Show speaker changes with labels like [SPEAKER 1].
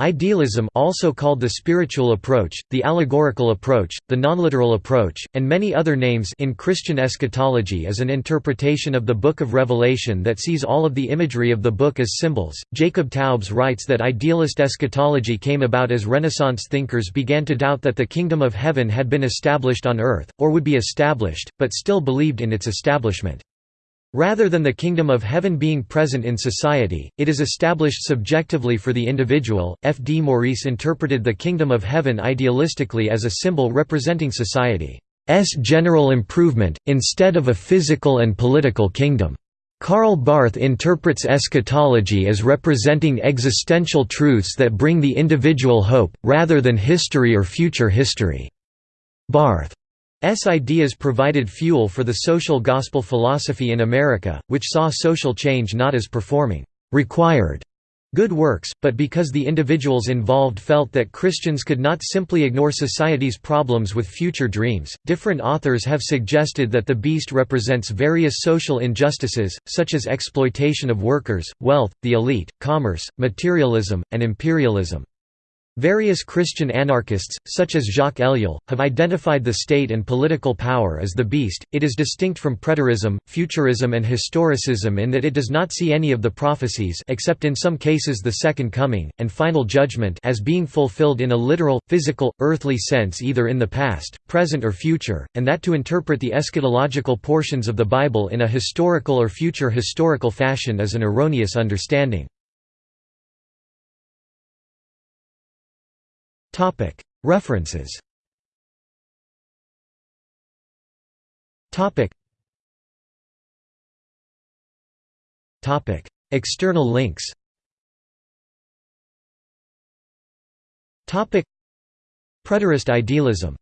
[SPEAKER 1] Idealism also called the spiritual approach, the allegorical approach, the nonliteral approach, and many other names in Christian eschatology is an interpretation of the Book of Revelation that sees all of the imagery of the book as symbols. Jacob Taubes writes that idealist eschatology came about as Renaissance thinkers began to doubt that the kingdom of heaven had been established on earth, or would be established, but still believed in its establishment. Rather than the kingdom of heaven being present in society, it is established subjectively for the individual. F. D. Maurice interpreted the kingdom of heaven idealistically as a symbol representing society's general improvement, instead of a physical and political kingdom. Karl Barth interprets eschatology as representing existential truths that bring the individual hope, rather than history or future history. Barth ideas provided fuel for the social gospel philosophy in America, which saw social change not as performing required good works, but because the individuals involved felt that Christians could not simply ignore society's problems with future dreams. Different authors have suggested that the beast represents various social injustices, such as exploitation of workers, wealth, the elite, commerce, materialism, and imperialism. Various Christian anarchists, such as Jacques Ellul, have identified the state and political power as the beast. It is distinct from preterism, futurism, and historicism in that it does not see any of the prophecies except in some cases the Second Coming, and Final Judgment as being fulfilled in a literal, physical, earthly sense either in the past, present or future, and that to interpret the eschatological portions of the Bible in a historical or future historical fashion is an erroneous understanding. Topic. References. Topic. Topic. External links. Topic. Preterist idealism